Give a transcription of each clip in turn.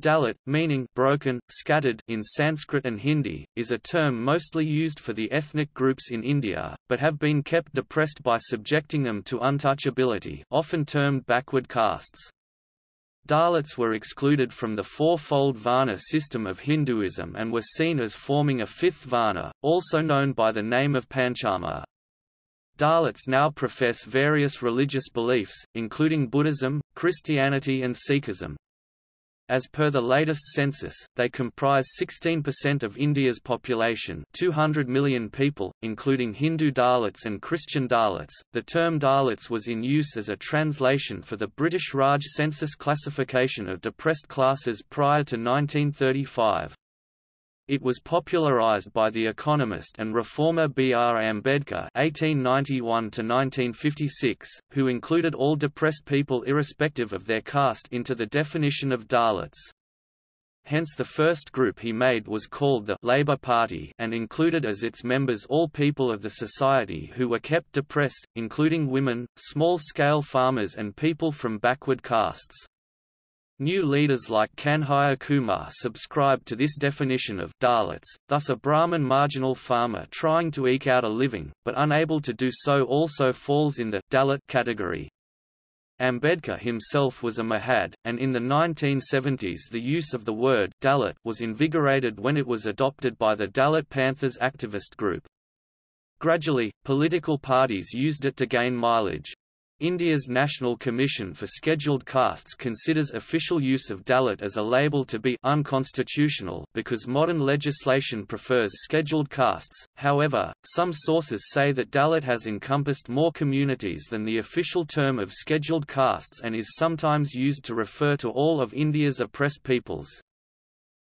Dalit, meaning broken, scattered in Sanskrit and Hindi, is a term mostly used for the ethnic groups in India, but have been kept depressed by subjecting them to untouchability often termed backward castes. Dalits were excluded from the four-fold Varna system of Hinduism and were seen as forming a fifth Varna, also known by the name of Panchama. Dalits now profess various religious beliefs, including Buddhism, Christianity and Sikhism. As per the latest census, they comprise 16% of India's population 200 million people, including Hindu Dalits and Christian Dalits. The term Dalits was in use as a translation for the British Raj census classification of depressed classes prior to 1935. It was popularized by the economist and reformer B. R. Ambedkar (1891–1956), who included all depressed people irrespective of their caste into the definition of Dalits. Hence the first group he made was called the Labour Party and included as its members all people of the society who were kept depressed, including women, small-scale farmers and people from backward castes. New leaders like Kanhaiya Kumar subscribed to this definition of Dalits, thus a Brahmin marginal farmer trying to eke out a living, but unable to do so also falls in the Dalit category. Ambedkar himself was a Mahar, and in the 1970s the use of the word Dalit was invigorated when it was adopted by the Dalit Panthers activist group. Gradually, political parties used it to gain mileage. India's National Commission for Scheduled Castes considers official use of Dalit as a label to be unconstitutional because modern legislation prefers scheduled castes. However, some sources say that Dalit has encompassed more communities than the official term of scheduled castes and is sometimes used to refer to all of India's oppressed peoples.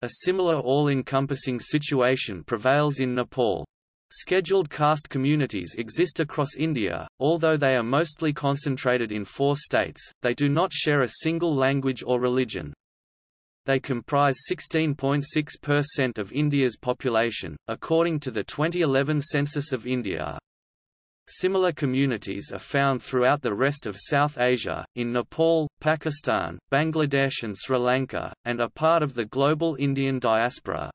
A similar all-encompassing situation prevails in Nepal. Scheduled caste communities exist across India, although they are mostly concentrated in four states, they do not share a single language or religion. They comprise 16.6% of India's population, according to the 2011 census of India. Similar communities are found throughout the rest of South Asia, in Nepal, Pakistan, Bangladesh and Sri Lanka, and are part of the global Indian diaspora.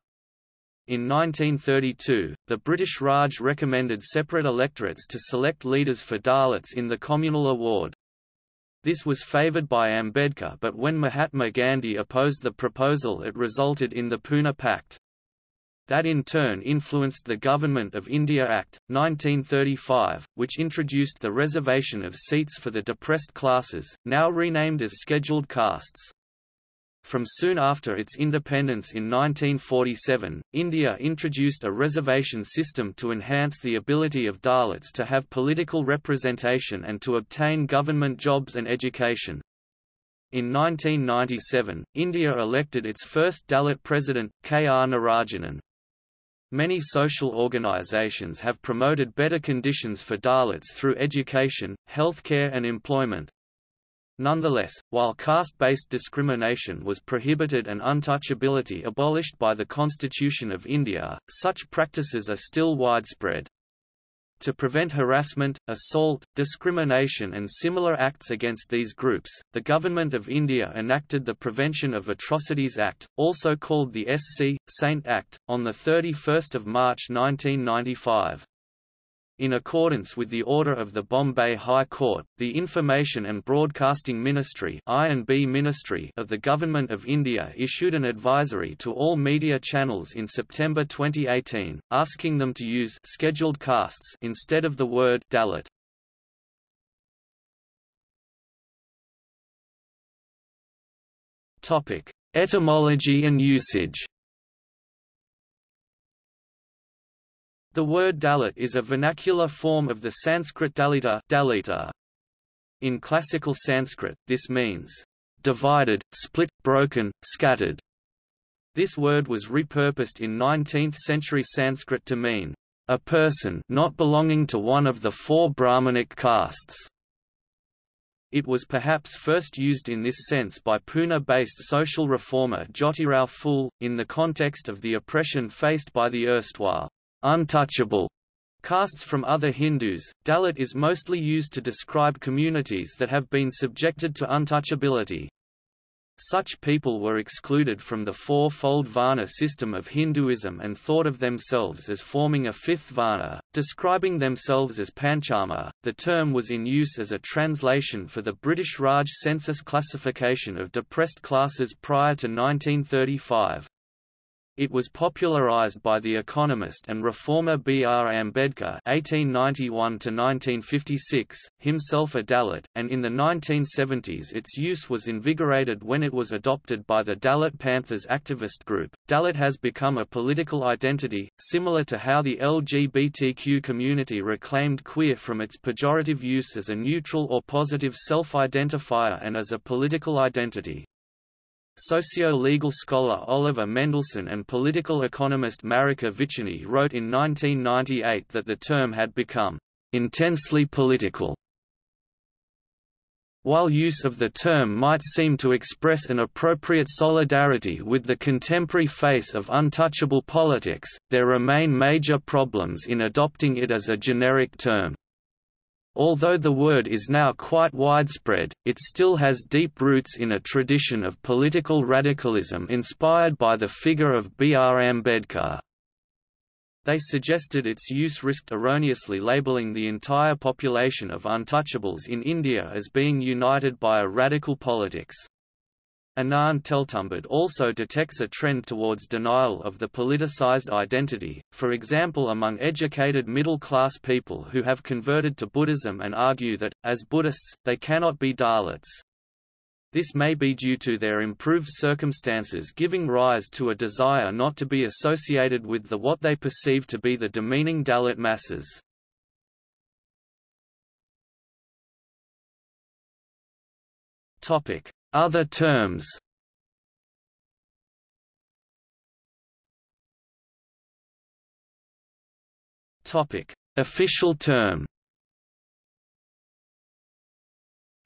In 1932, the British Raj recommended separate electorates to select leaders for Dalits in the communal award. This was favoured by Ambedkar but when Mahatma Gandhi opposed the proposal it resulted in the Pune Pact. That in turn influenced the Government of India Act, 1935, which introduced the reservation of seats for the depressed classes, now renamed as scheduled castes. From soon after its independence in 1947, India introduced a reservation system to enhance the ability of Dalits to have political representation and to obtain government jobs and education. In 1997, India elected its first Dalit president, K. R. Narayanan. Many social organizations have promoted better conditions for Dalits through education, healthcare and employment. Nonetheless, while caste-based discrimination was prohibited and untouchability abolished by the Constitution of India, such practices are still widespread. To prevent harassment, assault, discrimination and similar acts against these groups, the Government of India enacted the Prevention of Atrocities Act, also called the SC. Saint Act, on 31 March 1995. In accordance with the order of the Bombay High Court, the Information and Broadcasting Ministry Ministry of the Government of India issued an advisory to all media channels in September 2018, asking them to use scheduled castes instead of the word Dalit. Topic: Etymology and usage The word Dalit is a vernacular form of the Sanskrit Dalita, Dalita. In classical Sanskrit, this means divided, split, broken, scattered. This word was repurposed in 19th-century Sanskrit to mean a person not belonging to one of the four Brahmanic castes. It was perhaps first used in this sense by Pune-based social reformer Jyotirao Phule, in the context of the oppression faced by the erstwhile untouchable castes from other Hindus. Dalit is mostly used to describe communities that have been subjected to untouchability. Such people were excluded from the four-fold Varna system of Hinduism and thought of themselves as forming a fifth Varna, describing themselves as Panchama. The term was in use as a translation for the British Raj census classification of depressed classes prior to 1935. It was popularized by the economist and reformer B. R. Ambedkar (1891–1956), himself a Dalit, and in the 1970s its use was invigorated when it was adopted by the Dalit Panthers activist group. Dalit has become a political identity, similar to how the LGBTQ community reclaimed queer from its pejorative use as a neutral or positive self-identifier and as a political identity. Socio-legal scholar Oliver Mendelsohn and political economist Marika Vicziany wrote in 1998 that the term had become intensely political. While use of the term might seem to express an appropriate solidarity with the contemporary face of untouchable politics, there remain major problems in adopting it as a generic term. Although the word is now quite widespread, it still has deep roots in a tradition of political radicalism inspired by the figure of B. R. Ambedkar. They suggested its use risked erroneously labeling the entire population of untouchables in India as being united by a radical politics. Anand Teltumbde also detects a trend towards denial of the politicized identity, for example among educated middle-class people who have converted to Buddhism and argue that, as Buddhists, they cannot be Dalits. This may be due to their improved circumstances giving rise to a desire not to be associated with the what they perceive to be the demeaning Dalit masses. Topic: other terms. Topic: Official term.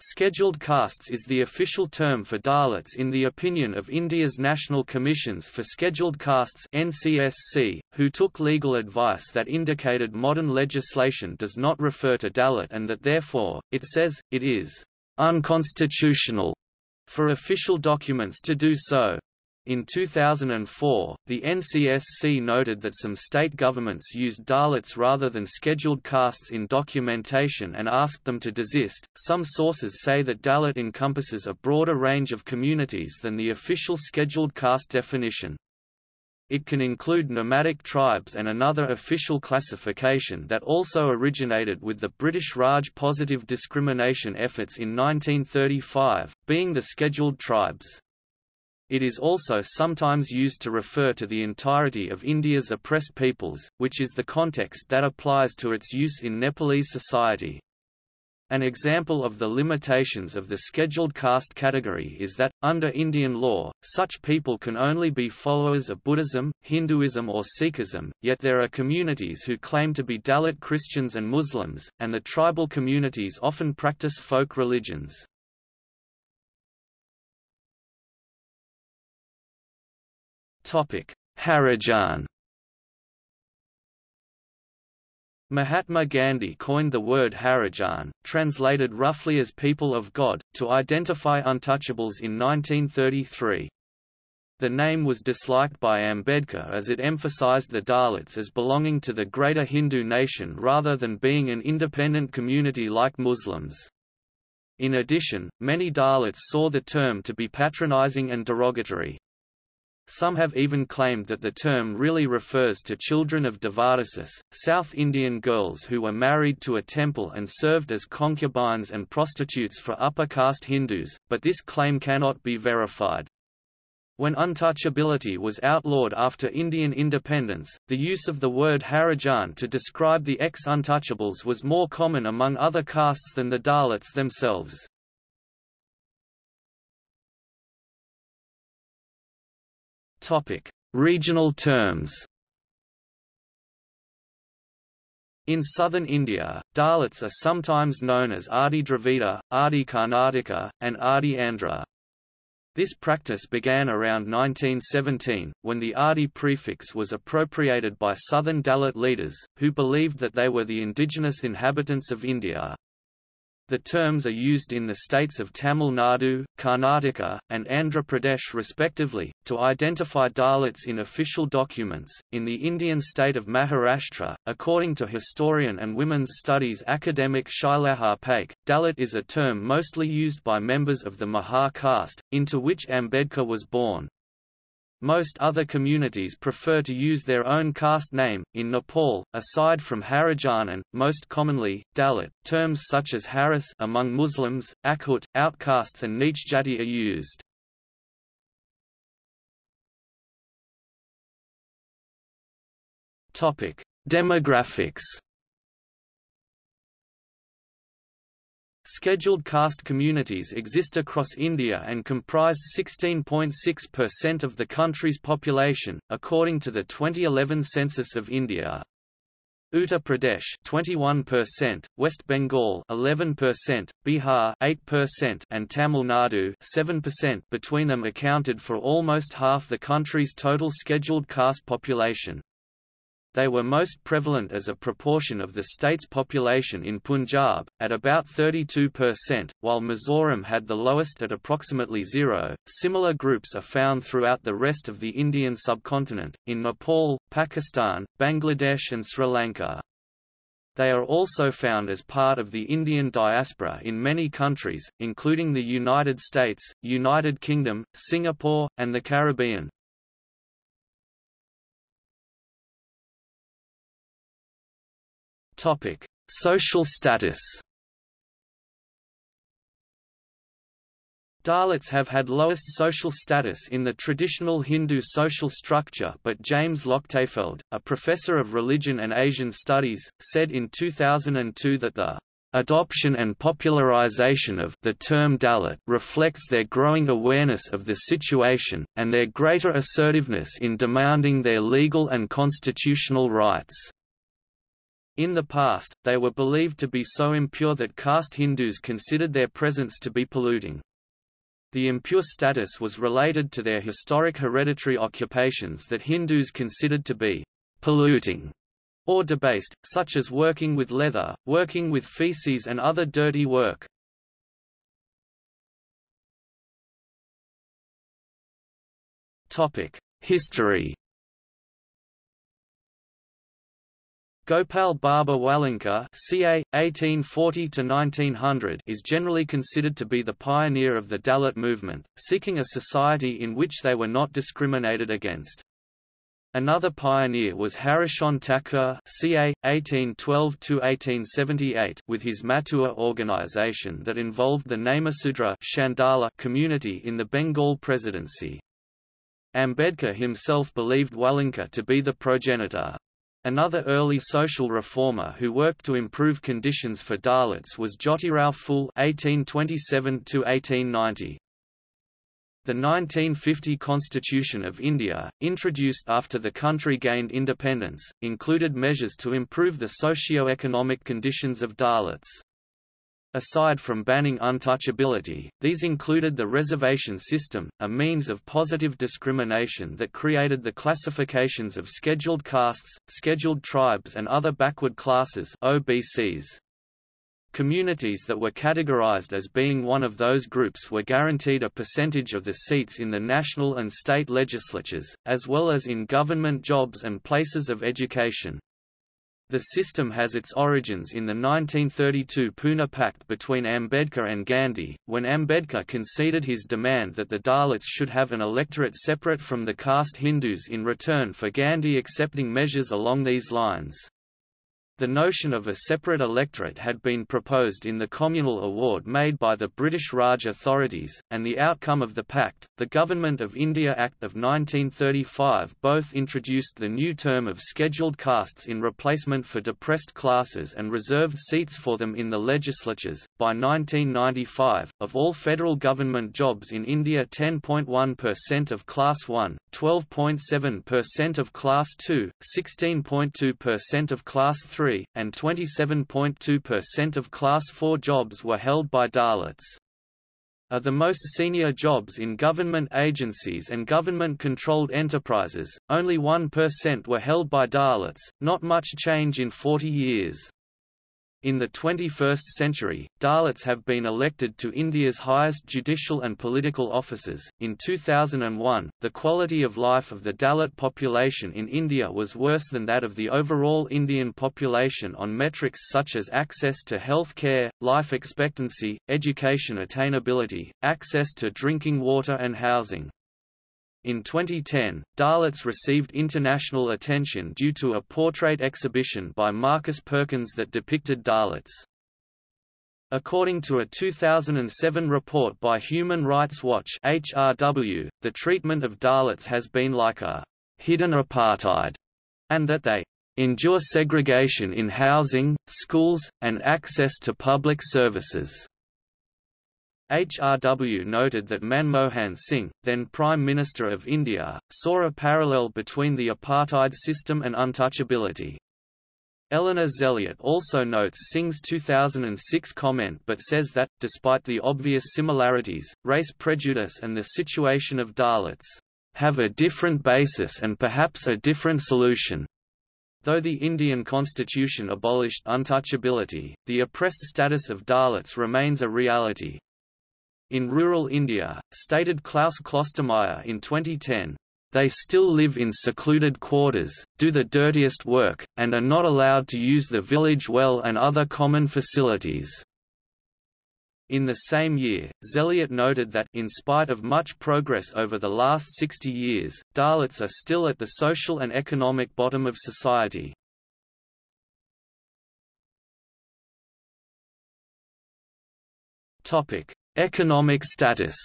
Scheduled castes is the official term for Dalits in the opinion of India's National Commissions for Scheduled Castes NCSC, who took legal advice that indicated modern legislation does not refer to Dalit and that therefore, it says, it is unconstitutional for official documents to do so. In 2004, the NCSC noted that some state governments used Dalits rather than scheduled castes in documentation and asked them to desist. Some sources say that Dalit encompasses a broader range of communities than the official scheduled caste definition. It can include nomadic tribes and another official classification that also originated with the British Raj positive discrimination efforts in 1935, being the scheduled tribes. It is also sometimes used to refer to the entirety of India's oppressed peoples, which is the context that applies to its use in Nepalese society. An example of the limitations of the scheduled caste category is that, under Indian law, such people can only be followers of Buddhism, Hinduism or Sikhism, yet there are communities who claim to be Dalit Christians and Muslims, and the tribal communities often practice folk religions. Harijan Mahatma Gandhi coined the word Harijan, translated roughly as people of God, to identify untouchables in 1933. The name was disliked by Ambedkar as it emphasized the Dalits as belonging to the greater Hindu nation rather than being an independent community like Muslims. In addition, many Dalits saw the term to be patronizing and derogatory. Some have even claimed that the term really refers to children of Devadasis, South Indian girls who were married to a temple and served as concubines and prostitutes for upper caste Hindus, but this claim cannot be verified. When untouchability was outlawed after Indian independence, the use of the word Harijan to describe the ex-untouchables was more common among other castes than the Dalits themselves. Topic: Regional terms. In southern India, Dalits are sometimes known as Adi Dravida, Adi Karnataka, and Adi Andhra. This practice began around 1917, when the Adi prefix was appropriated by southern Dalit leaders, who believed that they were the indigenous inhabitants of India. The terms are used in the states of Tamil Nadu, Karnataka, and Andhra Pradesh respectively, to identify Dalits in official documents. In the Indian state of Maharashtra, according to historian and women's studies academic Shailaja Paik, Dalit is a term mostly used by members of the Mahar caste, into which Ambedkar was born, most other communities prefer to use their own caste name. In Nepal, aside from Harijan and, most commonly, Dalit, terms such as Haris among Muslims, Akhut, outcasts and Neech Jati are used. Demographics Scheduled caste communities exist across India and comprised 16.6% of the country's population, according to the 2011 census of India. Uttar Pradesh 21%, West Bengal 11%, Bihar 8% and Tamil Nadu 7% between them accounted for almost half the country's total scheduled caste population. They were most prevalent as a proportion of the state's population in Punjab, at about 32%, while Mizoram had the lowest at approximately zero. Similar groups are found throughout the rest of the Indian subcontinent, in Nepal, Pakistan, Bangladesh, and Sri Lanka. They are also found as part of the Indian diaspora in many countries, including the United States, United Kingdom, Singapore, and the Caribbean. Topic: Social status. Dalits have had lowest social status in the traditional Hindu social structure but James Lochtefeld, a professor of religion and Asian studies, said in 2002 that the adoption and popularization of the term Dalit reflects their growing awareness of the situation, and their greater assertiveness in demanding their legal and constitutional rights. In the past, they were believed to be so impure that caste Hindus considered their presence to be polluting. The impure status was related to their historic hereditary occupations that Hindus considered to be polluting or debased, such as working with leather, working with feces and other dirty work. History Gopal Baba Walangkar ca. 1840 is generally considered to be the pioneer of the Dalit movement, seeking a society in which they were not discriminated against. Another pioneer was Harishchandra Thakur ca. 1812–1878 with his Matua organization that involved the Namasudra Chandala community in the Bengal Presidency. Ambedkar himself believed Walangkar to be the progenitor. Another early social reformer who worked to improve conditions for Dalits was Jyotirao Phule (1827–1890). The 1950 Constitution of India, introduced after the country gained independence, included measures to improve the socio-economic conditions of Dalits. Aside from banning untouchability, these included the reservation system, a means of positive discrimination that created the classifications of scheduled castes, scheduled tribes and other backward classes OBCs. Communities that were categorized as being one of those groups were guaranteed a percentage of the seats in the national and state legislatures, as well as in government jobs and places of education. The system has its origins in the 1932 Pune Pact between Ambedkar and Gandhi, when Ambedkar conceded his demand that the Dalits should have an electorate separate from the caste Hindus in return for Gandhi accepting measures along these lines. The notion of a separate electorate had been proposed in the communal award made by the British Raj authorities, and the outcome of the pact, the Government of India Act of 1935 both introduced the new term of scheduled castes in replacement for depressed classes and reserved seats for them in the legislatures. By 1995, of all federal government jobs in India 10.1% of Class 1, 12.7% of Class 2, 16.2% of Class 3 3, and 27.2% of Class 4 jobs were held by Dalits. Are the most senior jobs in government agencies and government-controlled enterprises, only 1% were held by Dalits, not much change in 40 years. In the 21st century, Dalits have been elected to India's highest judicial and political offices. In 2001, the quality of life of the Dalit population in India was worse than that of the overall Indian population on metrics such as access to health care, life expectancy, education attainability, access to drinking water and housing. In 2010, Dalits received international attention due to a portrait exhibition by Marcus Perkins that depicted Dalits. According to a 2007 report by Human Rights Watch HRW, the treatment of Dalits has been like a hidden apartheid, and that they endure segregation in housing, schools, and access to public services. HRW noted that Manmohan Singh, then Prime Minister of India, saw a parallel between the apartheid system and untouchability. Eleanor Zelliot also notes Singh's 2006 comment but says that, despite the obvious similarities, race prejudice and the situation of Dalits have a different basis and perhaps a different solution. Though the Indian constitution abolished untouchability, the oppressed status of Dalits remains a reality, in rural India, stated Klaus Klostermaier in 2010, they still live in secluded quarters, do the dirtiest work, and are not allowed to use the village well and other common facilities. In the same year, Zelliot noted that, in spite of much progress over the last 60 years, Dalits are still at the social and economic bottom of society. Topic: Economic status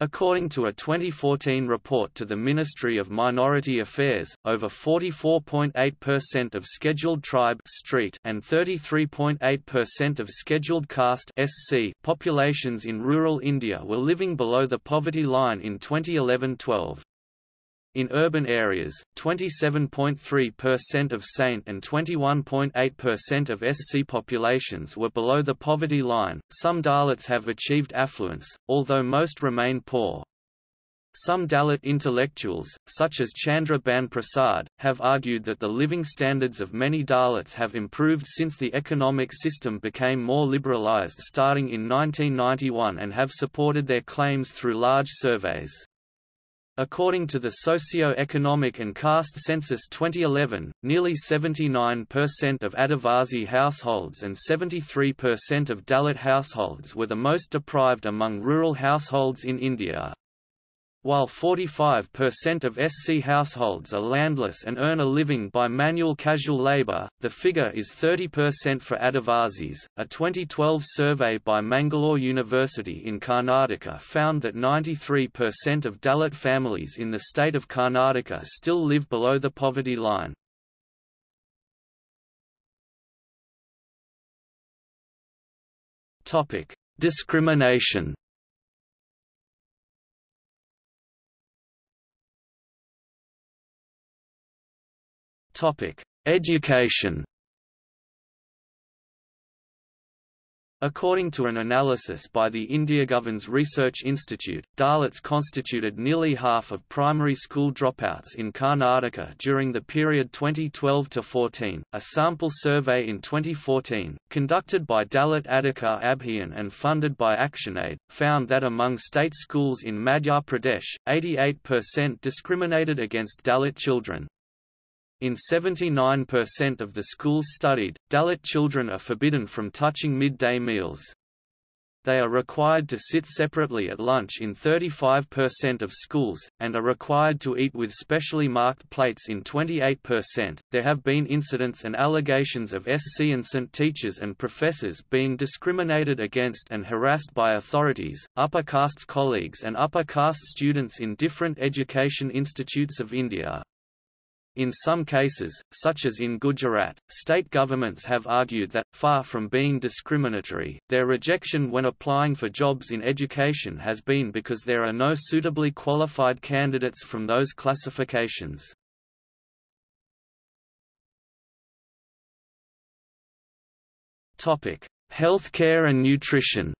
According to a 2014 report to the Ministry of Minority Affairs, over 44.8% of scheduled tribe and 33.8% of scheduled caste SC populations in rural India were living below the poverty line in 2011-12. In urban areas, 27.3% of Saint and 21.8% of SC populations were below the poverty line. Some Dalits have achieved affluence, although most remain poor. Some Dalit intellectuals, such as Chandra Bhan Prasad, have argued that the living standards of many Dalits have improved since the economic system became more liberalized starting in 1991 and have supported their claims through large surveys. According to the Socio-Economic and Caste Census 2011, nearly 79% of Adivasi households and 73% of Dalit households were the most deprived among rural households in India. While 45% of SC households are landless and earn a living by manual casual labor, the figure is 30% for Adivasis. A 2012 survey by Mangalore University in Karnataka found that 93% of Dalit families in the state of Karnataka still live below the poverty line. Topic: Discrimination Topic: Education. According to an analysis by the IndiaGoverns Research Institute, Dalits constituted nearly half of primary school dropouts in Karnataka during the period 2012–14. A sample survey in 2014, conducted by Dalit Adhikar Abhiyan and funded by ActionAid, found that among state schools in Madhya Pradesh, 88% discriminated against Dalit children, in 79% of the schools studied, Dalit children are forbidden from touching midday meals. They are required to sit separately at lunch in 35% of schools, and are required to eat with specially marked plates in 28%. There have been incidents and allegations of SC and ST teachers and professors being discriminated against and harassed by authorities, upper castes colleagues, and upper caste students in different education institutes of India. In some cases, such as in Gujarat, state governments have argued that, far from being discriminatory, their rejection when applying for jobs in education has been because there are no suitably qualified candidates from those classifications. Healthcare and nutrition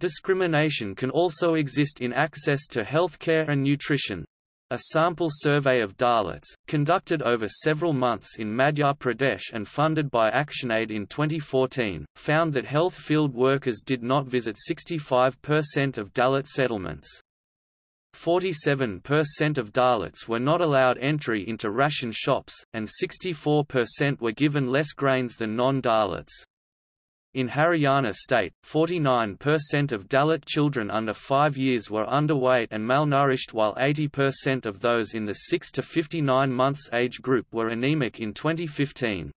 Discrimination can also exist in access to health care and nutrition. A sample survey of Dalits, conducted over several months in Madhya Pradesh and funded by ActionAid in 2014, found that health field workers did not visit 65% of Dalit settlements. 47% of Dalits were not allowed entry into ration shops, and 64% were given less grains than non-Dalits. In Haryana state, 49% of Dalit children under 5 years were underweight and malnourished while 80% of those in the 6 to 59 months age group were anemic in 2015.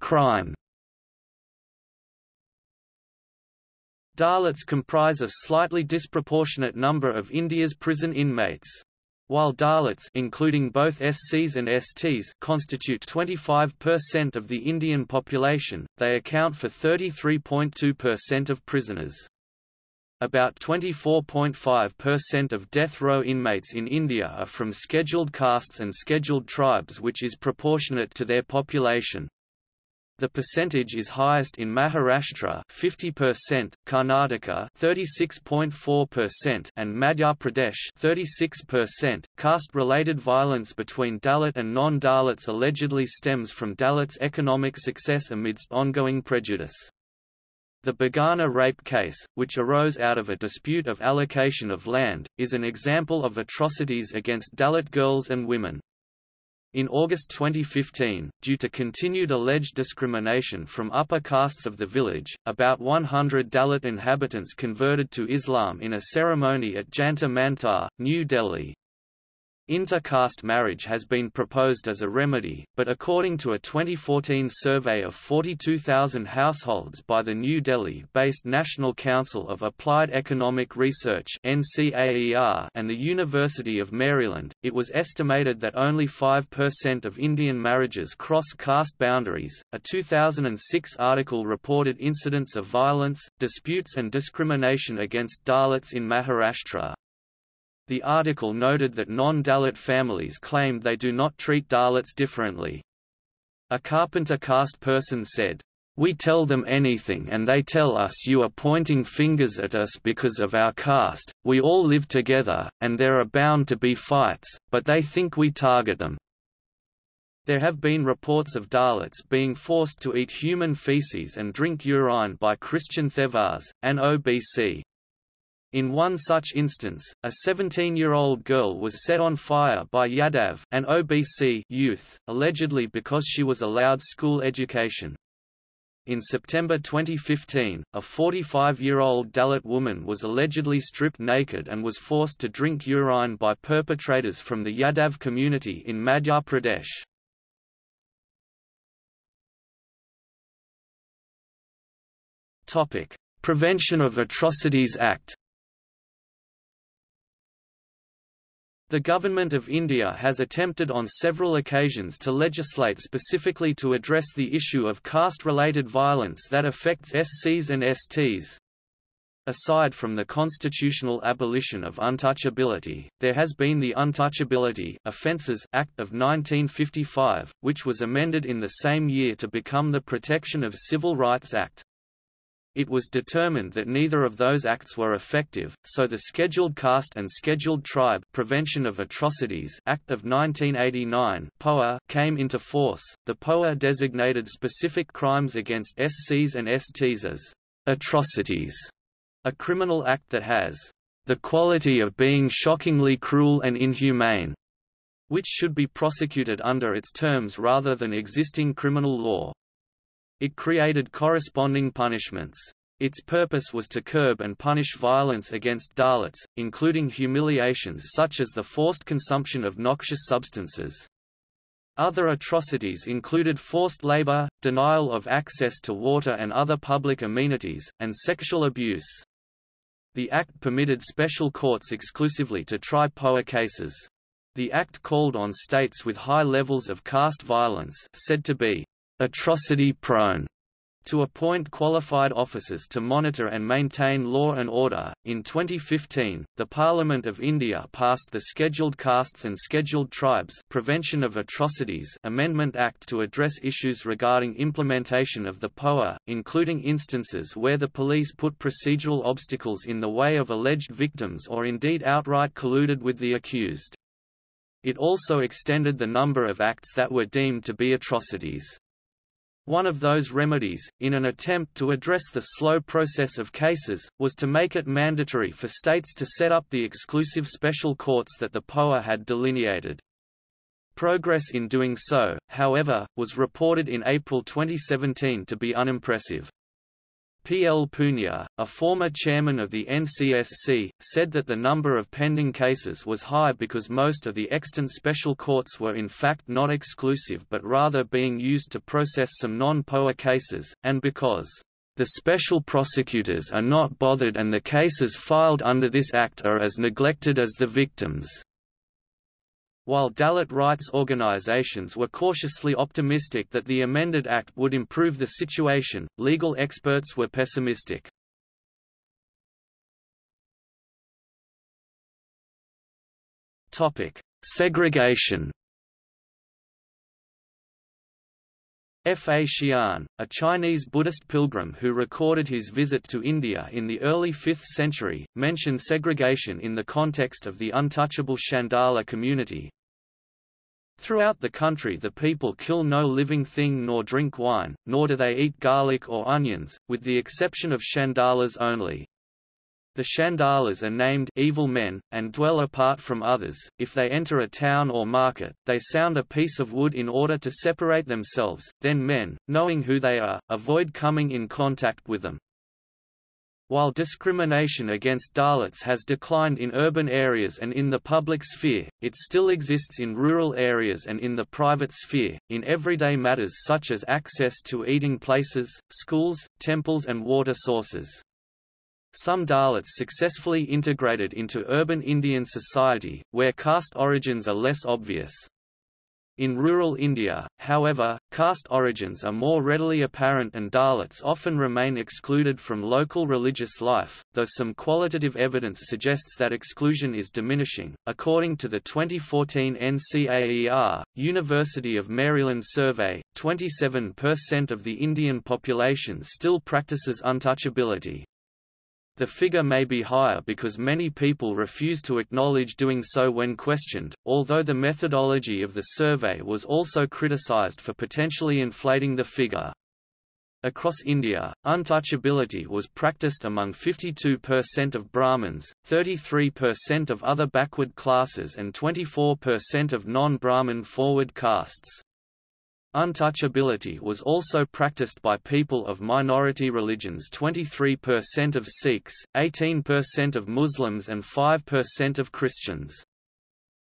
Crime Dalits comprise a slightly disproportionate number of India's prison inmates. While Dalits including both SCs and STs constitute 25% of the Indian population, they account for 33.2% of prisoners. About 24.5% of death row inmates in India are from scheduled castes and scheduled tribes which is proportionate to their population. The percentage is highest in Maharashtra 50%, Karnataka 36.4% and Madhya Pradesh 36%. Caste-related violence between Dalit and non-Dalits allegedly stems from Dalits' economic success amidst ongoing prejudice. The Bhagana rape case, which arose out of a dispute of allocation of land, is an example of atrocities against Dalit girls and women. In August 2015, due to continued alleged discrimination from upper castes of the village, about 100 Dalit inhabitants converted to Islam in a ceremony at Jantar Mantar, New Delhi. Inter-caste marriage has been proposed as a remedy, but according to a 2014 survey of 42,000 households by the New Delhi-based National Council of Applied Economic Research and the University of Maryland, it was estimated that only 5% of Indian marriages cross caste boundaries. A 2006 article reported incidents of violence, disputes and discrimination against Dalits in Maharashtra, the article noted that non-Dalit families claimed they do not treat Dalits differently. A carpenter caste person said, we tell them anything and they tell us you are pointing fingers at us because of our caste, we all live together, and there are bound to be fights, but they think we target them. There have been reports of Dalits being forced to eat human feces and drink urine by Christian Thevars, an OBC. In one such instance, a 17-year-old girl was set on fire by Yadav an OBC youth, allegedly because she was allowed school education. In September 2015, a 45-year-old Dalit woman was allegedly stripped naked and was forced to drink urine by perpetrators from the Yadav community in Madhya Pradesh. Prevention of Atrocities Act The Government of India has attempted on several occasions to legislate specifically to address the issue of caste-related violence that affects SCs and STs. Aside from the constitutional abolition of untouchability, there has been the Untouchability Offences Act of 1955, which was amended in the same year to become the Protection of Civil Rights Act. It was determined that neither of those acts were effective, so the Scheduled Caste and Scheduled Tribe Prevention of Atrocities Act of 1989 (POA) came into force. The POA designated specific crimes against SCs and STs as atrocities, a criminal act that has the quality of being shockingly cruel and inhumane, which should be prosecuted under its terms rather than existing criminal law. It created corresponding punishments. Its purpose was to curb and punish violence against Dalits, including humiliations such as the forced consumption of noxious substances. Other atrocities included forced labor, denial of access to water and other public amenities, and sexual abuse. The Act permitted special courts exclusively to try POA cases. The Act called on states with high levels of caste violence said to be atrocity-prone to appoint qualified officers to monitor and maintain law and order. In 2015, the Parliament of India passed the Scheduled Castes and Scheduled Tribes Prevention of Atrocities Amendment Act to address issues regarding implementation of the POA, including instances where the police put procedural obstacles in the way of alleged victims or indeed outright colluded with the accused. It also extended the number of acts that were deemed to be atrocities. One of those remedies, in an attempt to address the slow process of cases, was to make it mandatory for states to set up the exclusive special courts that the POA had delineated. Progress in doing so, however, was reported in April 2017 to be unimpressive. P. L. Punia, a former chairman of the NCSC, said that the number of pending cases was high because most of the extant special courts were in fact not exclusive but rather being used to process some non-POA cases, and because the special prosecutors are not bothered and the cases filed under this act are as neglected as the victims. While Dalit rights organizations were cautiously optimistic that the amended act would improve the situation, legal experts were pessimistic. Topic: Segregation. Faxian, a Chinese Buddhist pilgrim who recorded his visit to India in the early 5th century, mentioned segregation in the context of the untouchable Chandala community, Throughout the country the people kill no living thing nor drink wine, nor do they eat garlic or onions, with the exception of Chandalas only. The Chandalas are named evil men, and dwell apart from others. If they enter a town or market, they sound a piece of wood in order to separate themselves, then men, knowing who they are, avoid coming in contact with them. While discrimination against Dalits has declined in urban areas and in the public sphere, it still exists in rural areas and in the private sphere, in everyday matters such as access to eating places, schools, temples and water sources. Some Dalits successfully integrated into urban Indian society, where caste origins are less obvious. In rural India, however, caste origins are more readily apparent and Dalits often remain excluded from local religious life, though some qualitative evidence suggests that exclusion is diminishing. According to the 2014 NCAER, University of Maryland survey, 27% of the Indian population still practices untouchability, the figure may be higher because many people refuse to acknowledge doing so when questioned, although the methodology of the survey was also criticized for potentially inflating the figure. Across India, untouchability was practiced among 52% of Brahmins, 33% of other backward classes and 24% of non-Brahmin forward castes. Untouchability was also practiced by people of minority religions 23% of Sikhs, 18% of Muslims and 5% of Christians.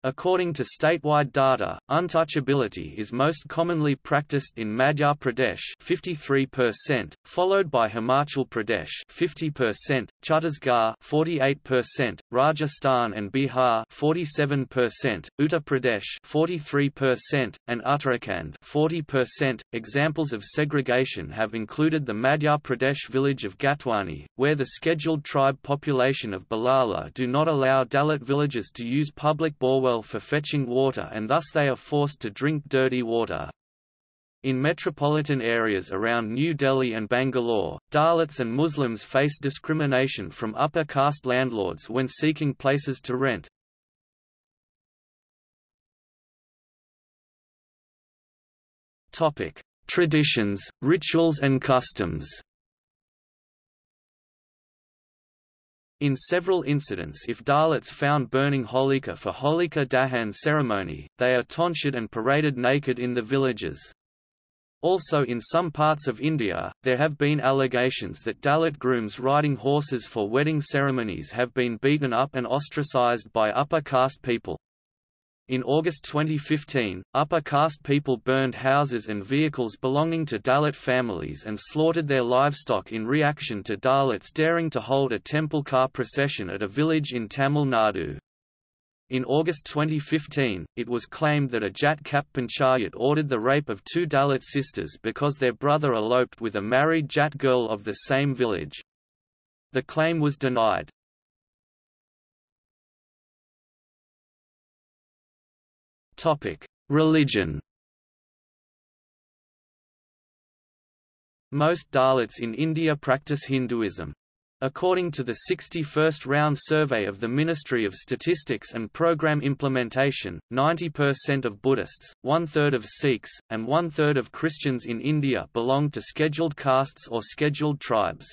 According to statewide data, untouchability is most commonly practiced in Madhya Pradesh 53%, followed by Himachal Pradesh 50%, Chhattisgarh 48%, Rajasthan and Bihar 47%, Uttar Pradesh 43%, and Uttarakhand 40%. Examples of segregation have included the Madhya Pradesh village of Gatwani, where the scheduled tribe population of Bhilala do not allow Dalit villagers to use public borewell well for fetching water and thus they are forced to drink dirty water. In metropolitan areas around New Delhi and Bangalore, Dalits and Muslims face discrimination from upper caste landlords when seeking places to rent. Traditions, rituals and customs In several incidents if Dalits found burning Holika for Holika Dahan ceremony, they are tonsured and paraded naked in the villages. Also in some parts of India, there have been allegations that Dalit grooms riding horses for wedding ceremonies have been beaten up and ostracized by upper caste people. In August 2015, upper caste people burned houses and vehicles belonging to Dalit families and slaughtered their livestock in reaction to Dalits daring to hold a temple car procession at a village in Tamil Nadu. In August 2015, it was claimed that a Jat Khap Panchayat ordered the rape of two Dalit sisters because their brother eloped with a married Jat girl of the same village. The claim was denied. Religion Most Dalits in India practice Hinduism. According to the 61st round survey of the Ministry of Statistics and Program Implementation, 90% of Buddhists, one-third of Sikhs, and one-third of Christians in India belong to scheduled castes or scheduled tribes.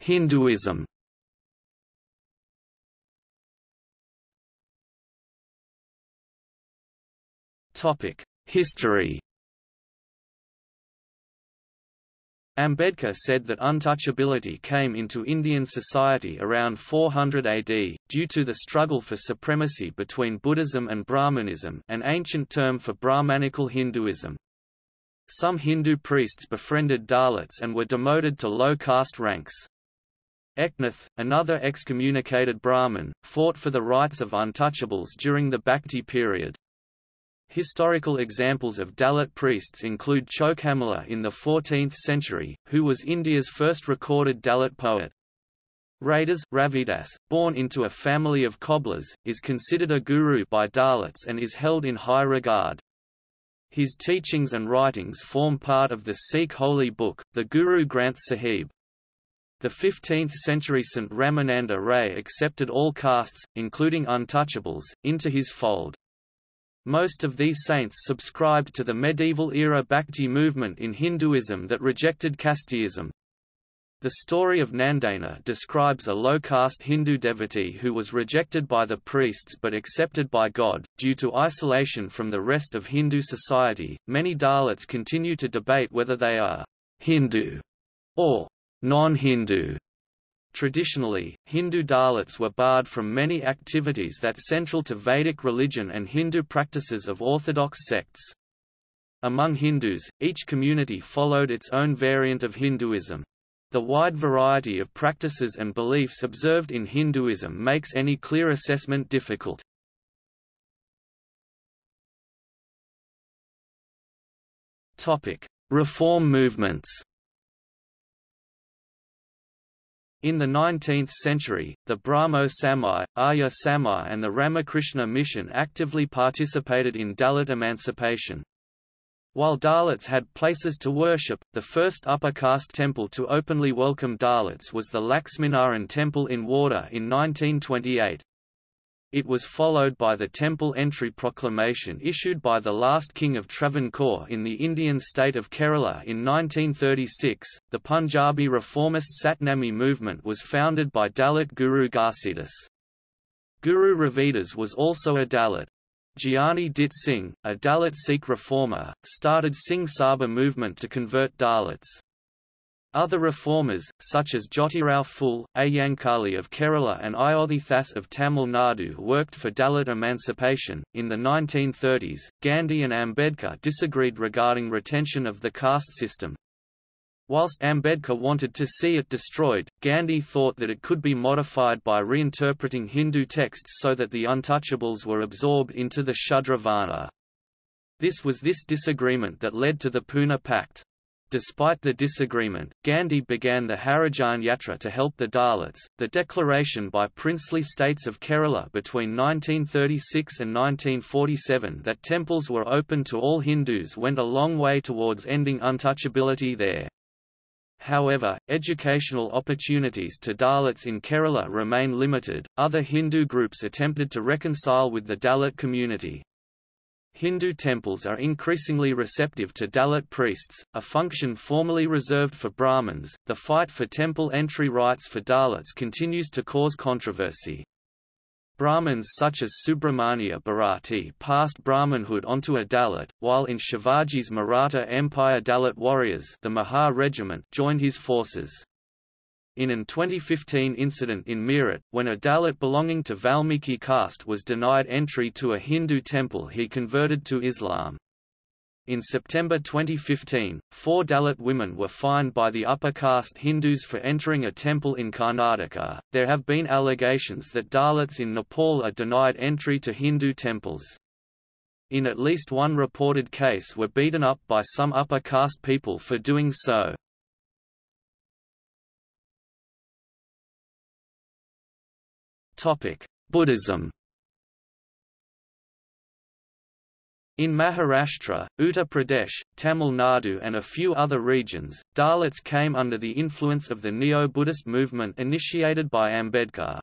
Hinduism History Ambedkar said that untouchability came into Indian society around 400 AD, due to the struggle for supremacy between Buddhism and Brahmanism an ancient term for Brahmanical Hinduism. Some Hindu priests befriended Dalits and were demoted to low caste ranks. Eknath, another excommunicated Brahmin, fought for the rights of untouchables during the Bhakti period. Historical examples of Dalit priests include Chokhamela in the 14th century, who was India's first recorded Dalit poet. Raidas Ravidas, born into a family of cobblers, is considered a guru by Dalits and is held in high regard. His teachings and writings form part of the Sikh holy book, the Guru Granth Sahib. The 15th-century St. Ramananda Ray accepted all castes, including untouchables, into his fold. Most of these saints subscribed to the medieval-era Bhakti movement in Hinduism that rejected casteism. The story of Nandana describes a low-caste Hindu devotee who was rejected by the priests but accepted by God. Due to isolation from the rest of Hindu society, many Dalits continue to debate whether they are Hindu or non-Hindu. Traditionally, Hindu Dalits were barred from many activities that central to Vedic religion and Hindu practices of orthodox sects. Among Hindus, each community followed its own variant of Hinduism. The wide variety of practices and beliefs observed in Hinduism makes any clear assessment difficult. Reform movements In the 19th century, the Brahmo Samaj, Arya Samaj and the Ramakrishna Mission actively participated in Dalit emancipation. While Dalits had places to worship, the first upper caste temple to openly welcome Dalits was the Laxminarayan Temple in Wardha in 1928. It was followed by the temple entry proclamation issued by the last king of Travancore in the Indian state of Kerala in 1936. The Punjabi reformist Satnami movement was founded by Dalit Guru Ghasidas. Guru Ravidas was also a Dalit. Giani Dit Singh, a Dalit Sikh reformer, started Singh Sabha movement to convert Dalits. Other reformers, such as Jyotirao Phule, Ayyankali of Kerala and Ayodhithas of Tamil Nadu worked for Dalit emancipation. In the 1930s, Gandhi and Ambedkar disagreed regarding retention of the caste system. Whilst Ambedkar wanted to see it destroyed, Gandhi thought that it could be modified by reinterpreting Hindu texts so that the untouchables were absorbed into the Shudra Varna. This was this disagreement that led to the Poona Pact. Despite the disagreement, Gandhi began the Harijan Yatra to help the Dalits. The declaration by princely states of Kerala between 1936 and 1947 that temples were open to all Hindus went a long way towards ending untouchability there. However, educational opportunities to Dalits in Kerala remain limited. Other Hindu groups attempted to reconcile with the Dalit community, Hindu temples are increasingly receptive to Dalit priests, a function formerly reserved for Brahmins. The fight for temple entry rights for Dalits continues to cause controversy. Brahmins such as Subramania Bharati passed Brahmanhood onto a Dalit, while in Shivaji's Maratha Empire Dalit warriors the Mahar regiment joined his forces in an 2015 incident in Meerut, when a Dalit belonging to Valmiki caste was denied entry to a Hindu temple he converted to Islam. In September 2015, four Dalit women were fined by the upper caste Hindus for entering a temple in Karnataka. There have been allegations that Dalits in Nepal are denied entry to Hindu temples. In at least one reported case were beaten up by some upper caste people for doing so. Buddhism In Maharashtra, Uttar Pradesh, Tamil Nadu and a few other regions, Dalits came under the influence of the Neo-Buddhist movement initiated by Ambedkar.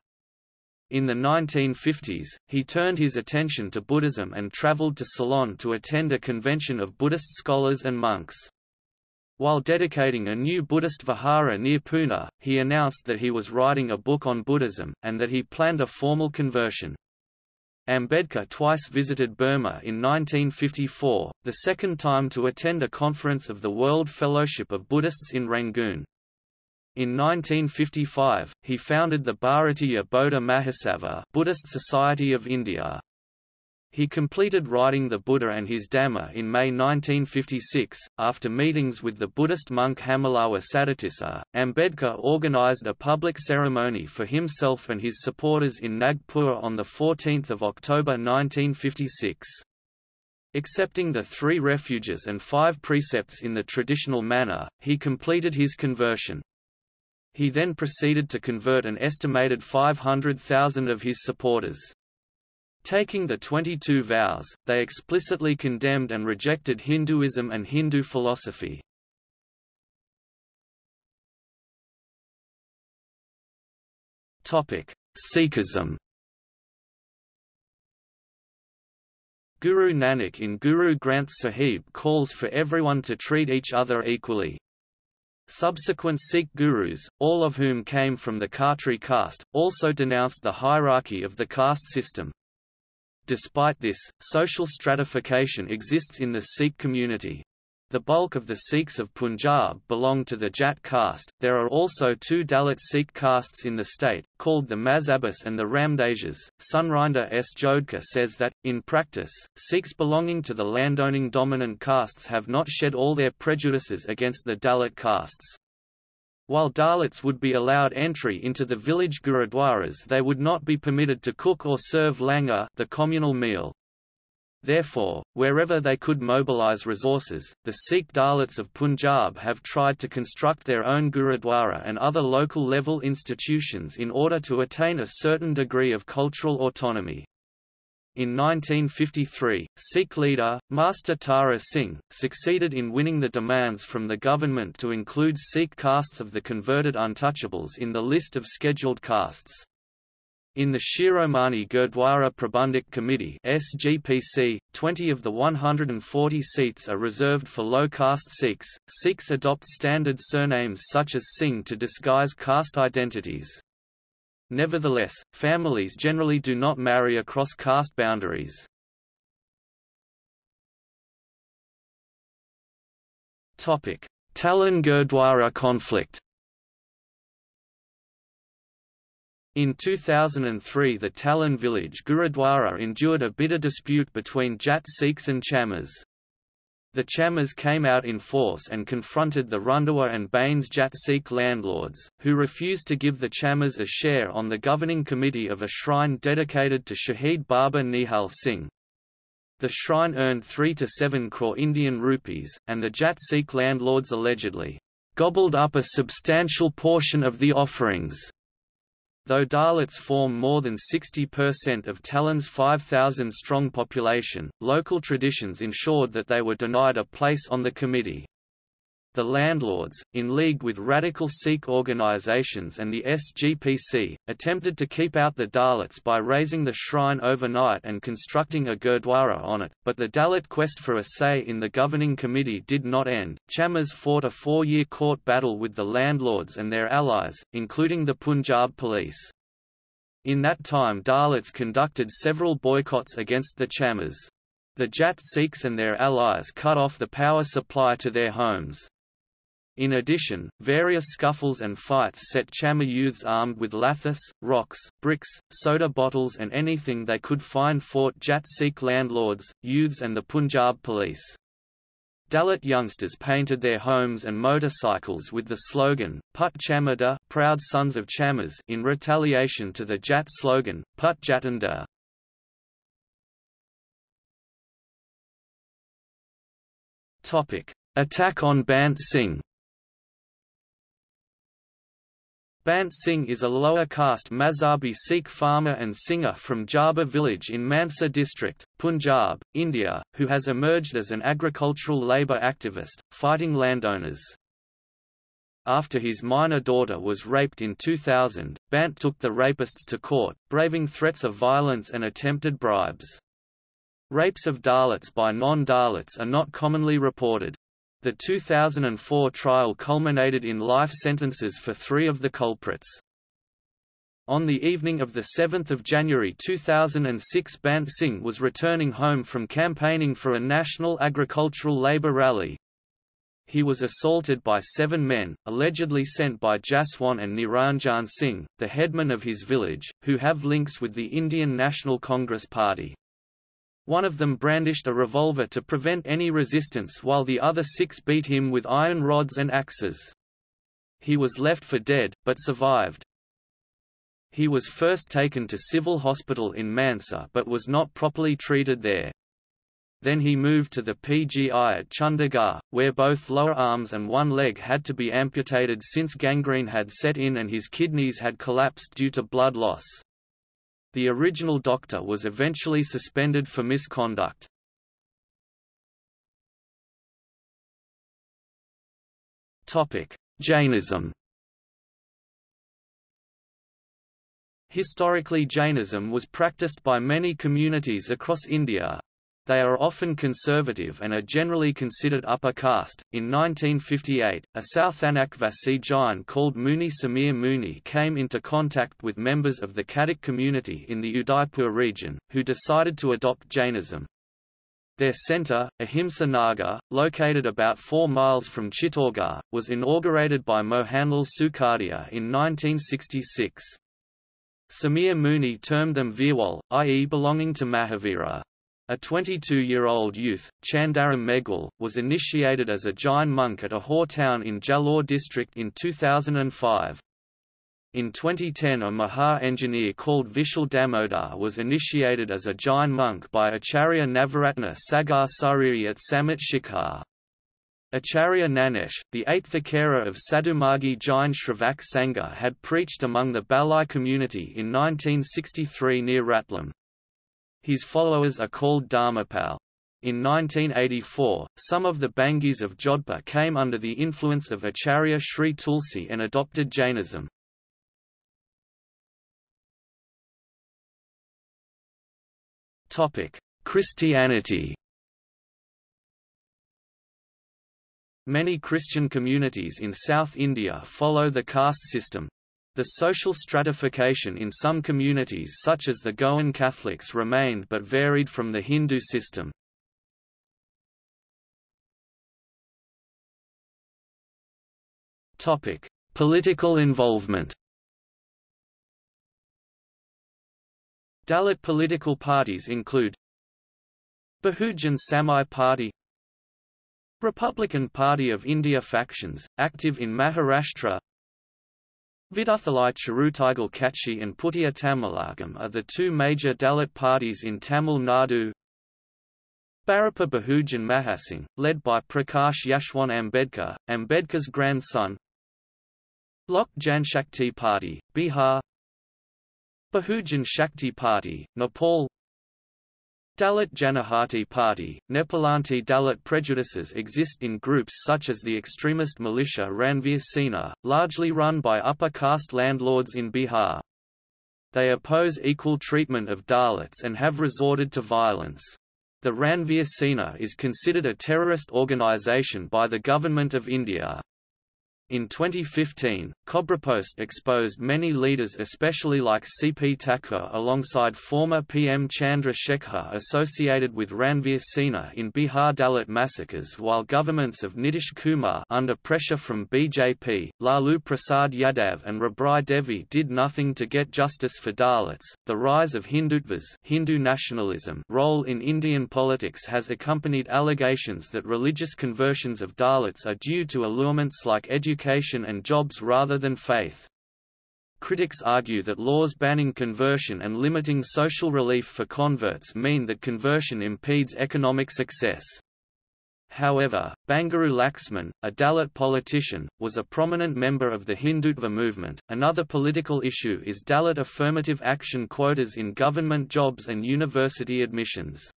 In the 1950s, he turned his attention to Buddhism and travelled to Ceylon to attend a convention of Buddhist scholars and monks. While dedicating a new Buddhist vihara near Pune, he announced that he was writing a book on Buddhism, and that he planned a formal conversion. Ambedkar twice visited Burma in 1954, the second time to attend a conference of the World Fellowship of Buddhists in Rangoon. In 1955, he founded the Bharatiya Bauddha Mahasabha Buddhist Society of India. He completed writing the Buddha and his Dhamma in May 1956. After meetings with the Buddhist monk Hammalawa Saddhatissa, Ambedkar organized a public ceremony for himself and his supporters in Nagpur on 14 October 1956. Accepting the three refuges and five precepts in the traditional manner, he completed his conversion. He then proceeded to convert an estimated 500,000 of his supporters. Taking the 22 vows, they explicitly condemned and rejected Hinduism and Hindu philosophy. Sikhism Guru Nanak in Guru Granth Sahib calls for everyone to treat each other equally. Subsequent Sikh gurus, all of whom came from the Khatri caste, also denounced the hierarchy of the caste system. Despite this, social stratification exists in the Sikh community. The bulk of the Sikhs of Punjab belong to the Jat caste. There are also two Dalit Sikh castes in the state, called the Mazhabis and the Ramdasyas. Surinder S. Jodhka says that, in practice, Sikhs belonging to the landowning dominant castes have not shed all their prejudices against the Dalit castes. While Dalits would be allowed entry into the village gurudwaras they would not be permitted to cook or serve langar the communal meal. Therefore, wherever they could mobilize resources, the Sikh Dalits of Punjab have tried to construct their own gurudwara and other local-level institutions in order to attain a certain degree of cultural autonomy. In 1953, Sikh leader, Master Tara Singh, succeeded in winning the demands from the government to include Sikh castes of the converted untouchables in the list of scheduled castes. In the Shiromani Gurdwara Prabandhak Committee SGPC, 20 of the 140 seats are reserved for low-caste Sikhs. Sikhs adopt standard surnames such as Singh to disguise caste identities. Nevertheless, families generally do not marry across caste boundaries. Talhan Gurdwara conflict In 2003 the Talhan village Gurudwara endured a bitter dispute between Jat Sikhs and Chamars. The Chamars came out in force and confronted the Randhawa and Bains Jat Sikh landlords, who refused to give the Chamars a share on the governing committee of a shrine dedicated to Shahid Baba Nihal Singh. The shrine earned 3 to 7 crore Indian rupees, and the Jat Sikh landlords allegedly gobbled up a substantial portion of the offerings. Though Dalits form more than 60% of Talhan's 5,000-strong population, local traditions ensured that they were denied a place on the committee. The landlords, in league with radical Sikh organizations and the SGPC, attempted to keep out the Dalits by raising the shrine overnight and constructing a gurdwara on it, but the Dalit quest for a say in the governing committee did not end. Chamars fought a four-year court battle with the landlords and their allies, including the Punjab police. In that time Dalits conducted several boycotts against the Chamars. The Jat Sikhs and their allies cut off the power supply to their homes. In addition, various scuffles and fights set Chamar youths armed with lathis, rocks, bricks, soda bottles and anything they could find fought Jat Sikh landlords, youths and the Punjab police. Dalit youngsters painted their homes and motorcycles with the slogan, Put Chamada proud sons of Chamars in retaliation to the Jat slogan, Put Jatanda. Attack on Bant Singh Bant Singh is a lower caste Mazhabi Sikh farmer and singer from Jaba village in Mansa district, Punjab, India, who has emerged as an agricultural labour activist, fighting landowners. After his minor daughter was raped in 2000, Bant took the rapists to court, braving threats of violence and attempted bribes. Rapes of Dalits by non-Dalits are not commonly reported. The 2004 trial culminated in life sentences for three of the culprits. On the evening of 7 January 2006 Bant Singh was returning home from campaigning for a national agricultural labour rally. He was assaulted by seven men, allegedly sent by Jaswant and Niranjan Singh, the headman of his village, who have links with the Indian National Congress Party. One of them brandished a revolver to prevent any resistance while the other six beat him with iron rods and axes. He was left for dead, but survived. He was first taken to civil hospital in Mansa but was not properly treated there. Then he moved to the PGI at Chandigarh, where both lower arms and one leg had to be amputated since gangrene had set in and his kidneys had collapsed due to blood loss. The original doctor was eventually suspended for misconduct. Jainism Historically Jainism was practiced by many communities across India, they are often conservative and are generally considered upper caste. In 1958, a Southanak Vasi Jain called Muni Samir Muni came into contact with members of the Khatik community in the Udaipur region, who decided to adopt Jainism. Their centre, Ahimsa Nagar, located about 4 miles from Chittorgarh, was inaugurated by Mohanlal Sukhadia in 1966. Samir Muni termed them Virwal, i.e. belonging to Mahavira. A 22-year-old youth, Chandaram Meghwal, was initiated as a Jain monk at Ahore town in Jalore district in 2005. In 2010 a Mahar engineer called Vishal Damodar was initiated as a Jain monk by Acharya Navaratna Sagar Sariri at Sammed Shikhar. Acharya Nanesh, the eighth Akara of Sadhumargi Jain Shravak Sangha had preached among the Balai community in 1963 near Ratlam. His followers are called Dharmapal. In 1984, some of the Bhangis of Jodhpur came under the influence of Acharya Sri Tulsi and adopted Jainism. Christianity Many Christian communities in South India follow the caste system, the social stratification in some communities such as the Goan Catholics remained but varied from the Hindu system. Political involvement Dalit political parties include Bahujan Samaj Party Republican Party of India factions, active in Maharashtra Viduthalai Chiruthaigal Katchi and Puthiya Tamilagam are the two major Dalit parties in Tamil Nadu. Bharatiya Bahujan Mahasangh, led by Prakash Yashwant Ambedkar, Ambedkar's grandson. Lok Janshakti Party, Bihar Bahujan Shakti Party, Nepal Dalit Janashakti Party, Nepalanti Dalit prejudices exist in groups such as the extremist militia Ranveer Sena, largely run by upper caste landlords in Bihar. They oppose equal treatment of Dalits and have resorted to violence. The Ranveer Sena is considered a terrorist organization by the Government of India. In 2015, Cobrapost exposed many leaders especially like C.P. Thakur alongside former PM Chandra Shekhar associated with Ranveer Sena in Bihar Dalit massacres while governments of Nitish Kumar under pressure from BJP, Lalu Prasad Yadav and Rabri Devi did nothing to get justice for Dalits. The rise of Hindutvas Hindu nationalism role in Indian politics has accompanied allegations that religious conversions of Dalits are due to allurements like education education and jobs rather than faith. Critics argue that laws banning conversion and limiting social relief for converts mean that conversion impedes economic success. However, Bangaru Laxman, a Dalit politician, was a prominent member of the Hindutva movement. Another political issue is Dalit affirmative action quotas in government jobs and university admissions.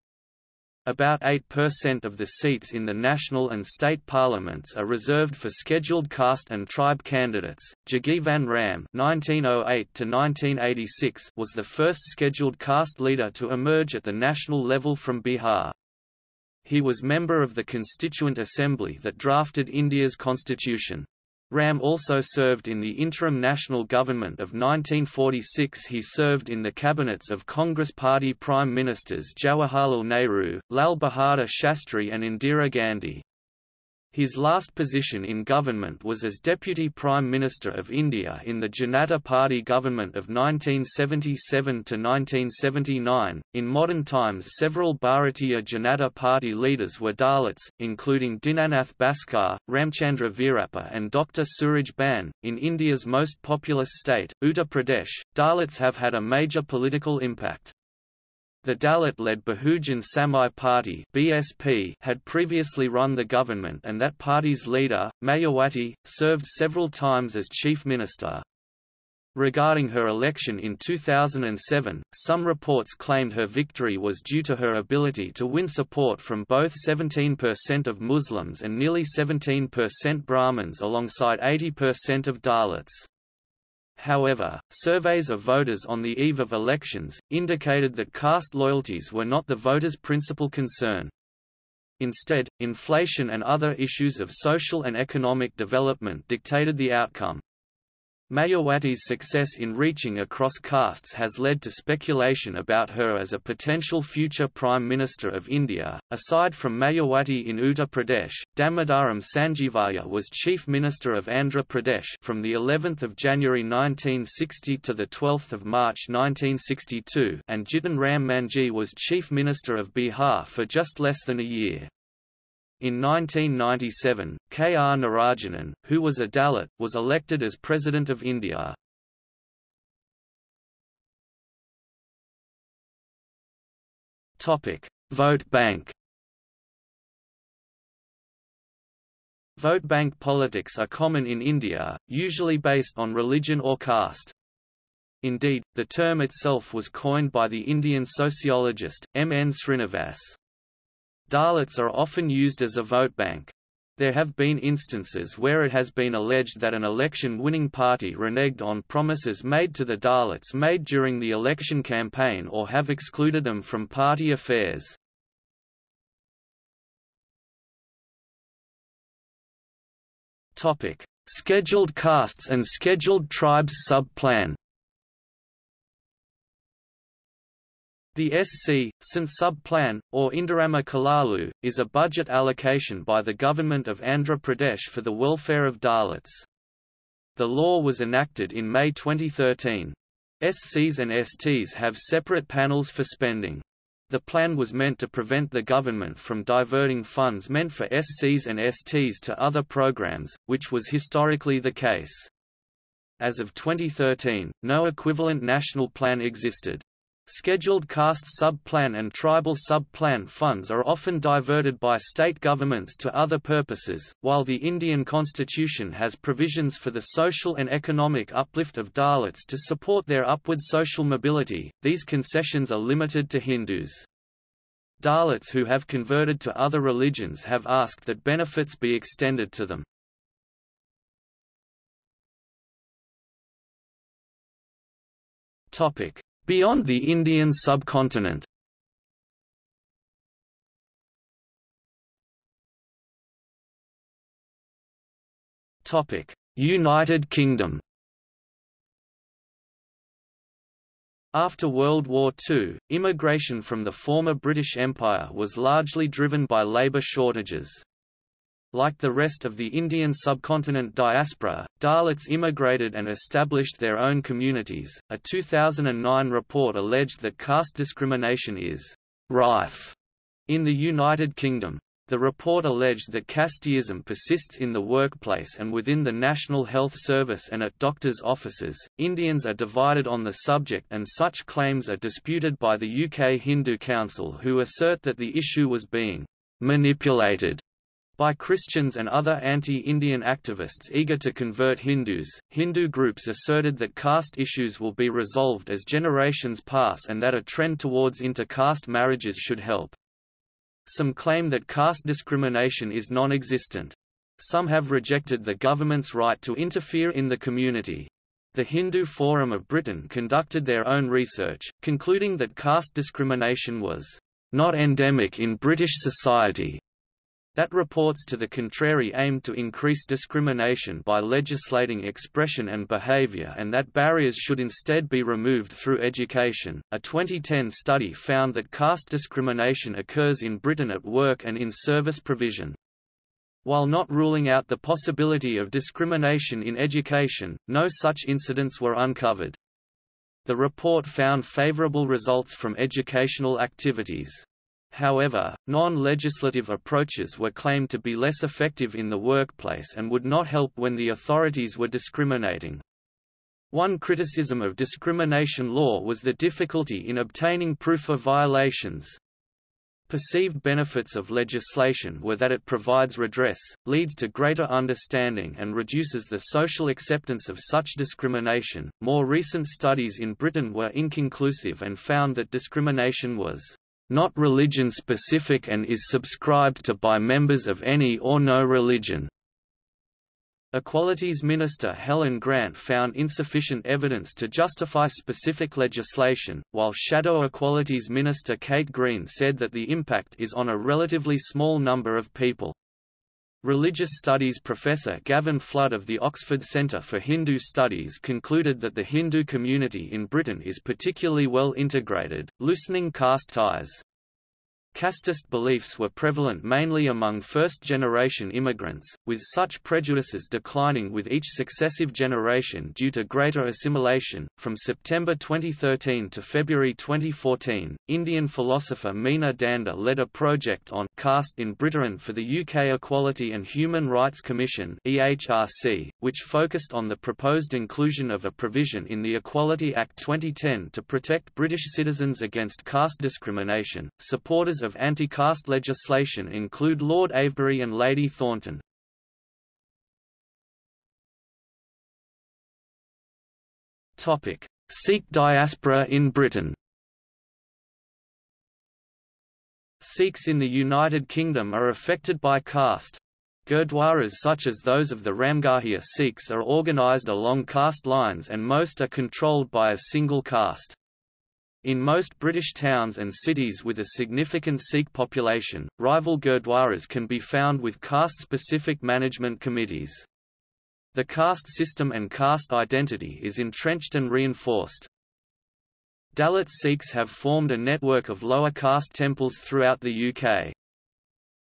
About 8% of the seats in the national and state parliaments are reserved for scheduled caste and tribe candidates. Jagjivan Ram (1908–1986) was the first scheduled caste leader to emerge at the national level from Bihar. He was member of the Constituent Assembly that drafted India's constitution. Ram also served in the interim national government of 1946 he served in the cabinets of Congress Party Prime Ministers Jawaharlal Nehru, Lal Bahadur Shastri and Indira Gandhi. His last position in government was as Deputy Prime Minister of India in the Janata Party government of 1977 to 1979. In modern times, several Bharatiya Janata Party leaders were Dalits, including Dinanath Bhaskar, Ramchandra Veerappa, and Dr. Suraj Bhan. In India's most populous state, Uttar Pradesh, Dalits have had a major political impact. The Dalit-led Bahujan Samaj Party (BSP) had previously run the government and that party's leader, Mayawati, served several times as chief minister. Regarding her election in 2007, some reports claimed her victory was due to her ability to win support from both 17% of Muslims and nearly 17% Brahmins alongside 80% of Dalits. However, surveys of voters on the eve of elections, indicated that caste loyalties were not the voters' principal concern. Instead, inflation and other issues of social and economic development dictated the outcome. Mayawati's success in reaching across castes has led to speculation about her as a potential future Prime Minister of India. Aside from Mayawati in Uttar Pradesh, Damodaram Sanjeevayya was Chief Minister of Andhra Pradesh from the 11th of January 1960 to the 12th of March 1962, and Jitan Ram Manjhi was Chief Minister of Bihar for just less than a year. In 1997, K. R. Narayanan, who was a Dalit, was elected as President of India. Vote bank Vote bank politics are common in India, usually based on religion or caste. Indeed, the term itself was coined by the Indian sociologist, M. N. Srinivas. Dalits are often used as a vote bank. There have been instances where it has been alleged that an election-winning party reneged on promises made to the Dalits made during the election campaign or have excluded them from party affairs. Scheduled castes and scheduled tribes sub-plan The SC, San Sub-Plan, or Indirama Kulalu, is a budget allocation by the Government of Andhra Pradesh for the welfare of Dalits. The law was enacted in May 2013. SCs and STs have separate panels for spending. The plan was meant to prevent the government from diverting funds meant for SCs and STs to other programs, which was historically the case. As of 2013, no equivalent national plan existed. Scheduled caste sub-plan and tribal sub-plan funds are often diverted by state governments to other purposes. While the Indian constitution has provisions for the social and economic uplift of Dalits to support their upward social mobility, these concessions are limited to Hindus. Dalits who have converted to other religions have asked that benefits be extended to them. Topic: Beyond the Indian subcontinent United Kingdom After World War II, immigration from the former British Empire was largely driven by labour shortages. Like the rest of the Indian subcontinent diaspora, Dalits immigrated and established their own communities. A 2009 report alleged that caste discrimination is rife in the United Kingdom. The report alleged that casteism persists in the workplace and within the National Health Service and at doctors' offices. Indians are divided on the subject, and such claims are disputed by the UK Hindu Council, who assert that the issue was being manipulated by Christians and other anti-Indian activists eager to convert Hindus. Hindu groups asserted that caste issues will be resolved as generations pass and that a trend towards inter-caste marriages should help. Some claim that caste discrimination is non-existent. Some have rejected the government's right to interfere in the community. The Hindu Forum of Britain conducted their own research, concluding that caste discrimination was not endemic in British society, that reports to the contrary aimed to increase discrimination by legislating expression and behavior and that barriers should instead be removed through education. A 2010 study found that caste discrimination occurs in Britain at work and in service provision. While not ruling out the possibility of discrimination in education, no such incidents were uncovered. The report found favourable results from educational activities. However, non-legislative approaches were claimed to be less effective in the workplace and would not help when the authorities were discriminating. One criticism of discrimination law was the difficulty in obtaining proof of violations. Perceived benefits of legislation were that it provides redress, leads to greater understanding, and reduces the social acceptance of such discrimination. More recent studies in Britain were inconclusive and found that discrimination was not religion-specific and is subscribed to by members of any or no religion. Equalities Minister Helen Grant found insufficient evidence to justify specific legislation, while Shadow Equalities Minister Kate Green said that the impact is on a relatively small number of people. Religious Studies professor Gavin Flood of the Oxford Centre for Hindu Studies concluded that the Hindu community in Britain is particularly well integrated, loosening caste ties. Casteist beliefs were prevalent mainly among first-generation immigrants, with such prejudices declining with each successive generation due to greater assimilation. From September 2013 to February 2014, Indian philosopher Meena Dhanda led a project on caste in Britain for the UK Equality and Human Rights Commission (EHRC), which focused on the proposed inclusion of a provision in the Equality Act 2010 to protect British citizens against caste discrimination. Supporters of anti-caste legislation include Lord Avebury and Lady Thornton. Sikh diaspora in Britain Sikhs in the United Kingdom are affected by caste. Gurdwaras such as those of the Ramgarhia Sikhs are organised along caste lines and most are controlled by a single caste. In most British towns and cities with a significant Sikh population, rival gurdwaras can be found with caste-specific management committees. The caste system and caste identity is entrenched and reinforced. Dalit Sikhs have formed a network of lower caste temples throughout the UK.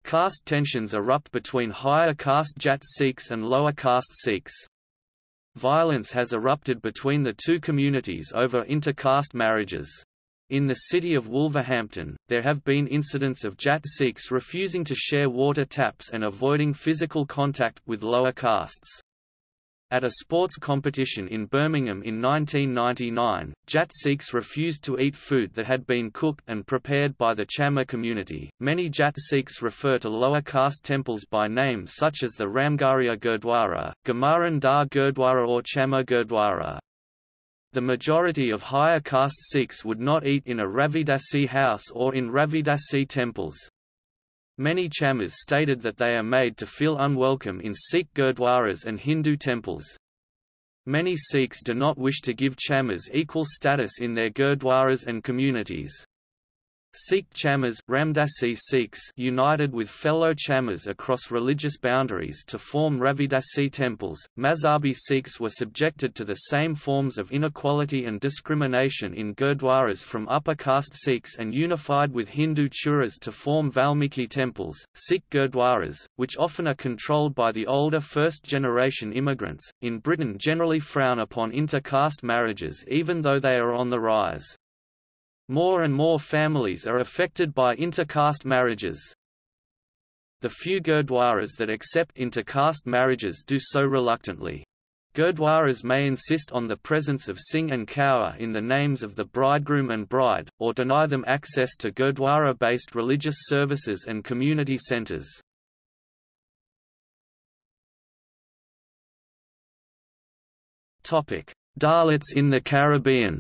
Caste tensions erupt between higher caste Jat Sikhs and lower caste Sikhs. Violence has erupted between the two communities over inter-caste marriages. In the city of Wolverhampton, there have been incidents of Jat Sikhs refusing to share water taps and avoiding physical contact with lower castes. At a sports competition in Birmingham in 1999, Jat Sikhs refused to eat food that had been cooked and prepared by the Chamar community. Many Jat Sikhs refer to lower caste temples by name such as the Ramgarhia Gurdwara, Gamaran Dar Gurdwara or Chamar Gurdwara. The majority of higher caste Sikhs would not eat in a Ravidasi house or in Ravidasi temples. Many Chamars stated that they are made to feel unwelcome in Sikh Gurdwaras and Hindu temples. Many Sikhs do not wish to give Chamars equal status in their Gurdwaras and communities. Sikh Chamars Ramdasi Sikhs united with fellow Chamars across religious boundaries to form Ravidasi temples. Mazhabi Sikhs were subjected to the same forms of inequality and discrimination in gurdwaras from upper caste Sikhs and unified with Hindu churas to form Valmiki temples. Sikh gurdwaras, which often are controlled by the older first-generation immigrants, in Britain generally frown upon inter-caste marriages even though they are on the rise. More and more families are affected by intercaste marriages. The few Gurdwaras that accept intercaste marriages do so reluctantly. Gurdwaras may insist on the presence of Singh and Kaur in the names of the bridegroom and bride, or deny them access to Gurdwara-based religious services and community centres. Dalits in the Caribbean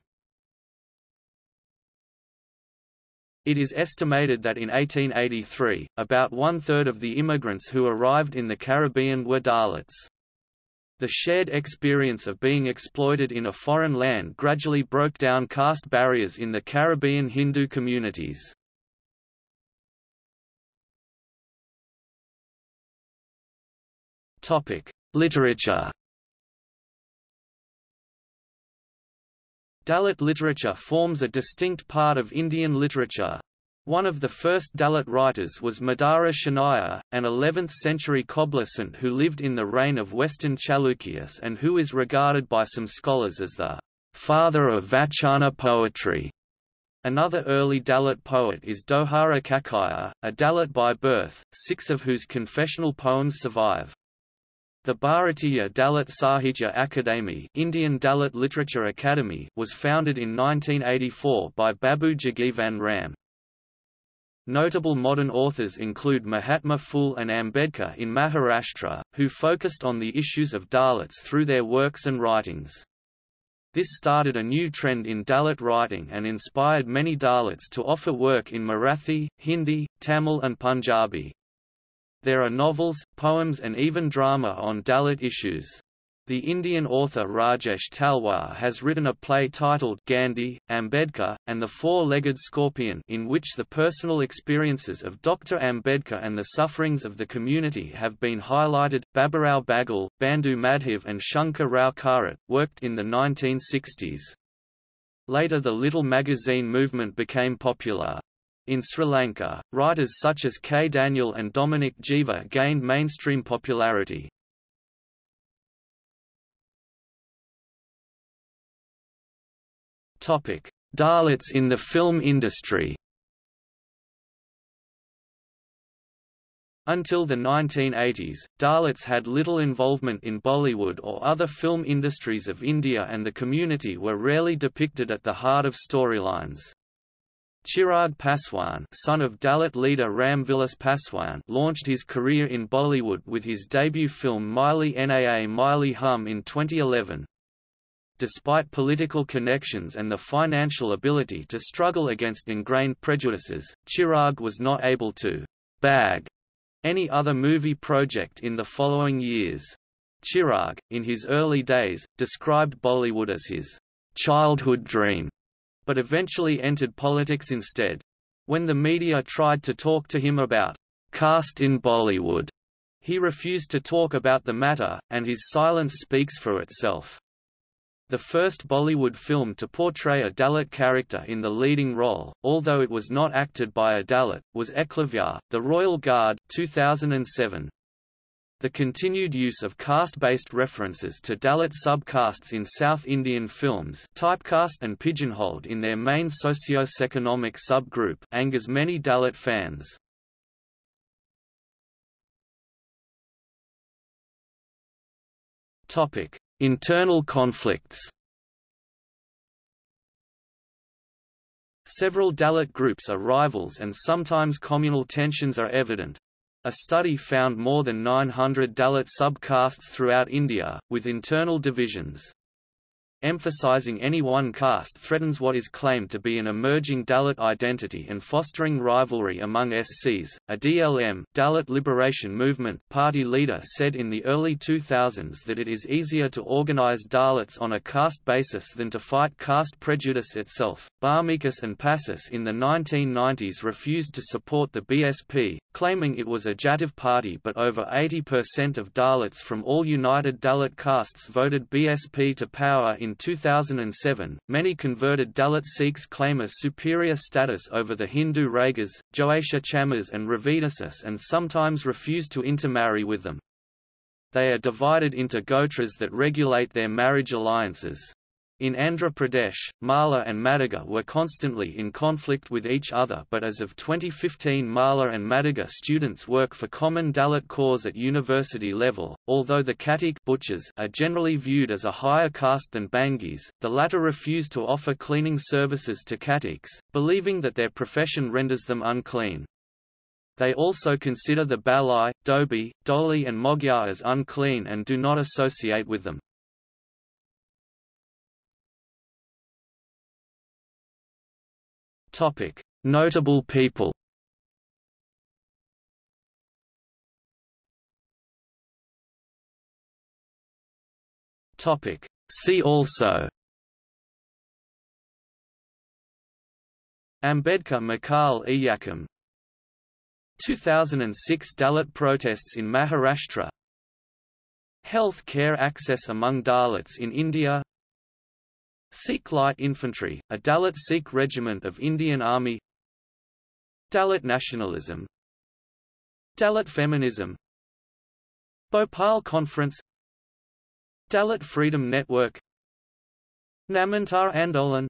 It is estimated that in 1883, about one-third of the immigrants who arrived in the Caribbean were Dalits. The shared experience of being exploited in a foreign land gradually broke down caste barriers in the Caribbean Hindu communities. Literature Dalit literature forms a distinct part of Indian literature. One of the first Dalit writers was Madara Chennaiah, an 11th-century cobblersant who lived in the reign of Western Chalukyas and who is regarded by some scholars as the father of Vachana poetry. Another early Dalit poet is Dohara Kakaya, a Dalit by birth, six of whose confessional poems survive. The Bharatiya Dalit Sahitya Akademi Indian Dalit Literature Academy was founded in 1984 by Babu Jagjivan Ram. Notable modern authors include Mahatma Phule and Ambedkar in Maharashtra, who focused on the issues of Dalits through their works and writings. This started a new trend in Dalit writing and inspired many Dalits to offer work in Marathi, Hindi, Tamil and Punjabi. There are novels, poems and even drama on Dalit issues. The Indian author Rajesh Talwar has written a play titled Gandhi, Ambedkar, and the Four-Legged Scorpion in which the personal experiences of Dr. Ambedkar and the sufferings of the community have been highlighted. Baburao Bagal, Bandhu Madhav and Shankar Rao Kharat, worked in the 1960s. Later the Little Magazine movement became popular. In Sri Lanka, writers such as K. Daniel and Dominic Jeeva gained mainstream popularity. Dalits in the film industry Until the 1980s, Dalits had little involvement in Bollywood or other film industries of India and the community were rarely depicted at the heart of storylines. Chirag Paswan son of Dalit leader Ram Vilas Paswan launched his career in Bollywood with his debut film Miley Naa Miley Hum in 2011. Despite political connections and the financial ability to struggle against ingrained prejudices, Chirag was not able to «bag» any other movie project in the following years. Chirag, in his early days, described Bollywood as his «childhood dream» but eventually entered politics instead. When the media tried to talk to him about caste in Bollywood, he refused to talk about the matter, and his silence speaks for itself. The first Bollywood film to portray a Dalit character in the leading role, although it was not acted by a Dalit, was Eklavya, The Royal Guard 2007. The continued use of caste-based references to Dalit subcastes in South Indian films typecast and pigeonholed in their main socio-economic subgroup angers many Dalit fans. Internal conflicts Several Dalit groups are rivals and sometimes communal tensions are evident. A study found more than 900 Dalit subcastes throughout India, with internal divisions. Emphasizing any one caste threatens what is claimed to be an emerging Dalit identity and fostering rivalry among SCs. A DLM Dalit Liberation Movement party leader said in the early 2000s that it is easier to organize Dalits on a caste basis than to fight caste prejudice itself. Barmikas and Passis in the 1990s refused to support the BSP, claiming it was a Jatav party but over 80% of Dalits from all United Dalit castes voted BSP to power in 2007, many converted Dalit Sikhs claim a superior status over the Hindu Raigas, Joaisha Chamars and Ravidasis and sometimes refuse to intermarry with them. They are divided into gotras that regulate their marriage alliances. In Andhra Pradesh, Mala and Madiga were constantly in conflict with each other but as of 2015 Mala and Madiga students work for common Dalit cause at university level, although the Khatik butchers are generally viewed as a higher caste than Bhangis, the latter refuse to offer cleaning services to Khatiks, believing that their profession renders them unclean. They also consider the Balai, Dobi, Doli and Magyar as unclean and do not associate with them. Topic: Notable people. Topic: See also. Ambedkar Makkal Iyakkam 2006 Dalit protests in Maharashtra. Health care access among Dalits in India Sikh Light Infantry, a Dalit Sikh regiment of Indian Army. Dalit nationalism. Dalit feminism. Bhopal Conference. Dalit Freedom Network. Namantar Andolan